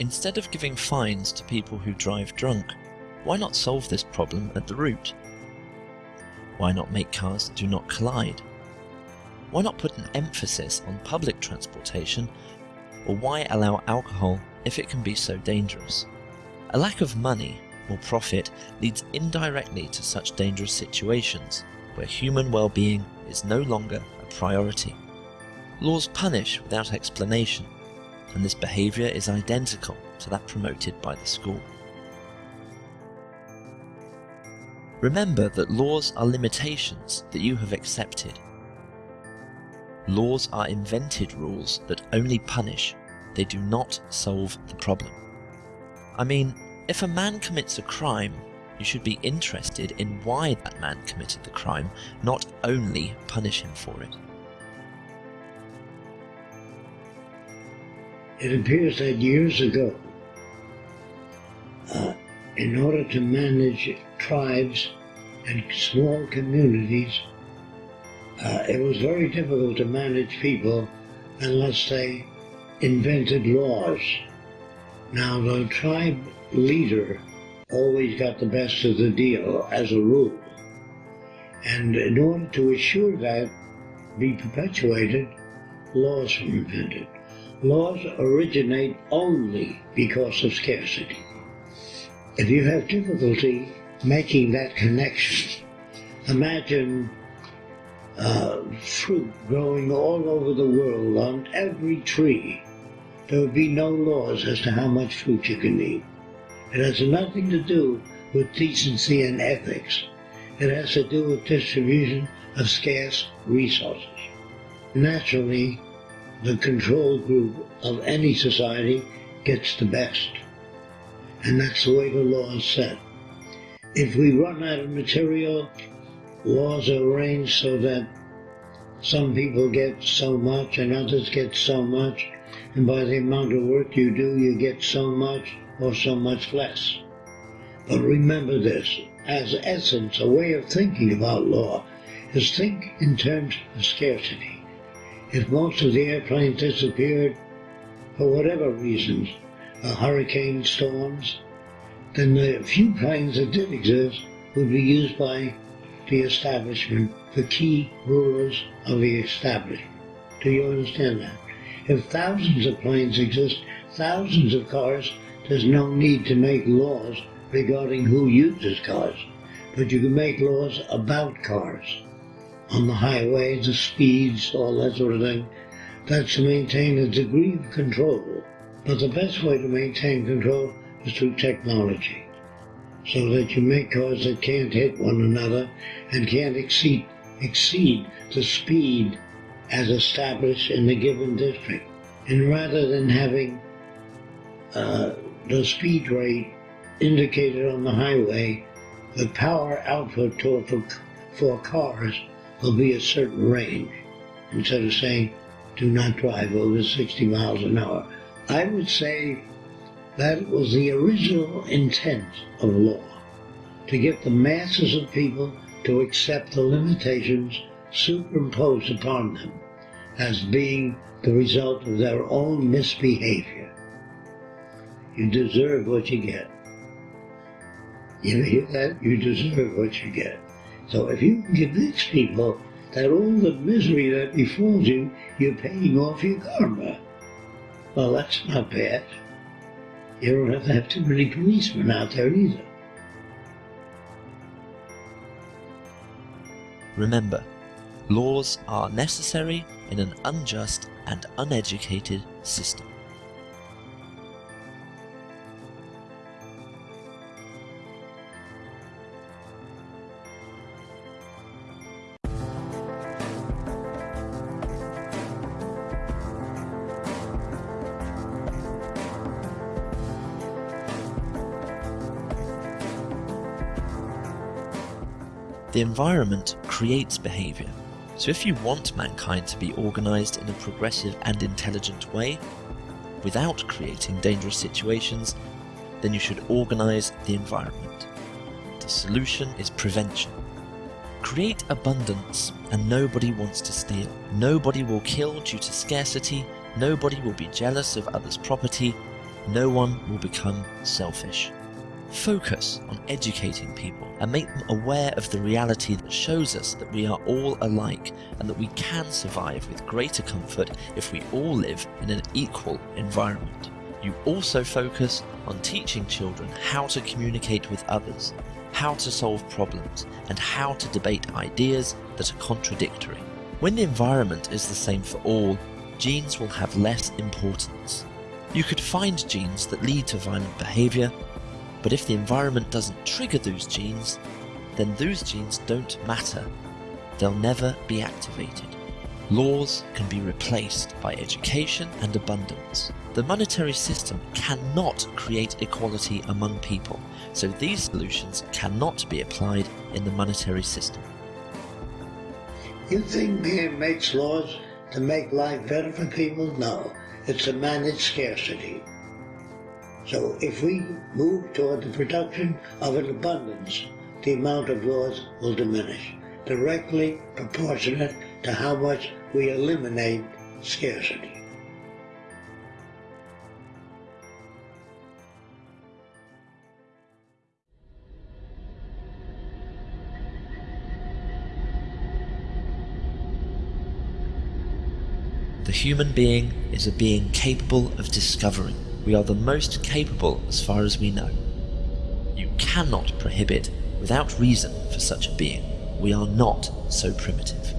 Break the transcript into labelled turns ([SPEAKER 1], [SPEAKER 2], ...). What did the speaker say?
[SPEAKER 1] Instead of giving fines to people who drive drunk, why not solve this problem at the root? Why not make cars that do not collide? Why not put an emphasis on public transportation? Or why allow alcohol if it can be so dangerous? A lack of money or profit leads indirectly to such dangerous situations where human well-being is no longer a priority. Laws punish without explanation, and this behaviour is identical to that promoted by the school. Remember that laws are limitations that you have accepted. Laws are invented rules that only punish, they do not solve the problem. I mean, if a man commits a crime, you should be interested in why that man committed the crime, not only punish him for it.
[SPEAKER 2] It appears that years ago, uh, in order to manage tribes and small communities, uh, it was very difficult to manage people unless they invented laws. Now, the tribe leader always got the best of the deal as a rule. And in order to assure that be perpetuated, laws were invented. Laws originate only because of scarcity. If you have difficulty making that connection, imagine uh, fruit growing all over the world on every tree. There would be no laws as to how much fruit you can eat. It has nothing to do with decency and ethics. It has to do with distribution of scarce resources. Naturally, the control group of any society gets the best. And that's the way the law is set. If we run out of material, laws are arranged so that some people get so much and others get so much, and by the amount of work you do, you get so much, or so much less. But remember this, as essence, a way of thinking about law is think in terms of scarcity. If most of the airplanes disappeared, for whatever reasons, uh, hurricane storms, then the few planes that did exist would be used by the establishment, the key rulers of the establishment. Do you understand that? If thousands of planes exist, thousands of cars there's no need to make laws regarding who uses cars, but you can make laws about cars. On the highway, the speeds, all that sort of thing. That's to maintain a degree of control. But the best way to maintain control is through technology. So that you make cars that can't hit one another and can't exceed, exceed the speed as established in the given district. And rather than having uh, the speed rate indicated on the highway, the power output for, for cars will be a certain range, instead of saying do not drive over 60 miles an hour. I would say that was the original intent of law, to get the masses of people to accept the limitations superimposed upon them as being the result of their own misbehavior. You deserve what you get. You hear that? You deserve what you get. So if you convince people that all the misery that befalls you, you're paying off your karma, well, that's not bad. You don't have to have too many policemen out there either.
[SPEAKER 1] Remember, laws are necessary in an unjust and uneducated system. The environment creates behaviour, so if you want mankind to be organised in a progressive and intelligent way, without creating dangerous situations, then you should organise the environment. The solution is prevention. Create abundance and nobody wants to steal. Nobody will kill due to scarcity, nobody will be jealous of others' property, no one will become selfish. Focus on educating people and make them aware of the reality that shows us that we are all alike and that we can survive with greater comfort if we all live in an equal environment. You also focus on teaching children how to communicate with others, how to solve problems, and how to debate ideas that are contradictory. When the environment is the same for all, genes will have less importance. You could find genes that lead to violent behaviour but if the environment doesn't trigger those genes, then those genes don't matter. They'll never be activated. Laws can be replaced by education and abundance. The monetary system cannot create equality among people, so these solutions cannot be applied in the monetary system.
[SPEAKER 2] You think man makes laws to make life better for people? No, it's to manage scarcity. So if we move toward the production of an abundance, the amount of laws will diminish, directly proportionate to how much we eliminate scarcity.
[SPEAKER 1] The human being is a being capable of discovering we are the most capable as far as we know. You cannot prohibit without reason for such a being. We are not so primitive.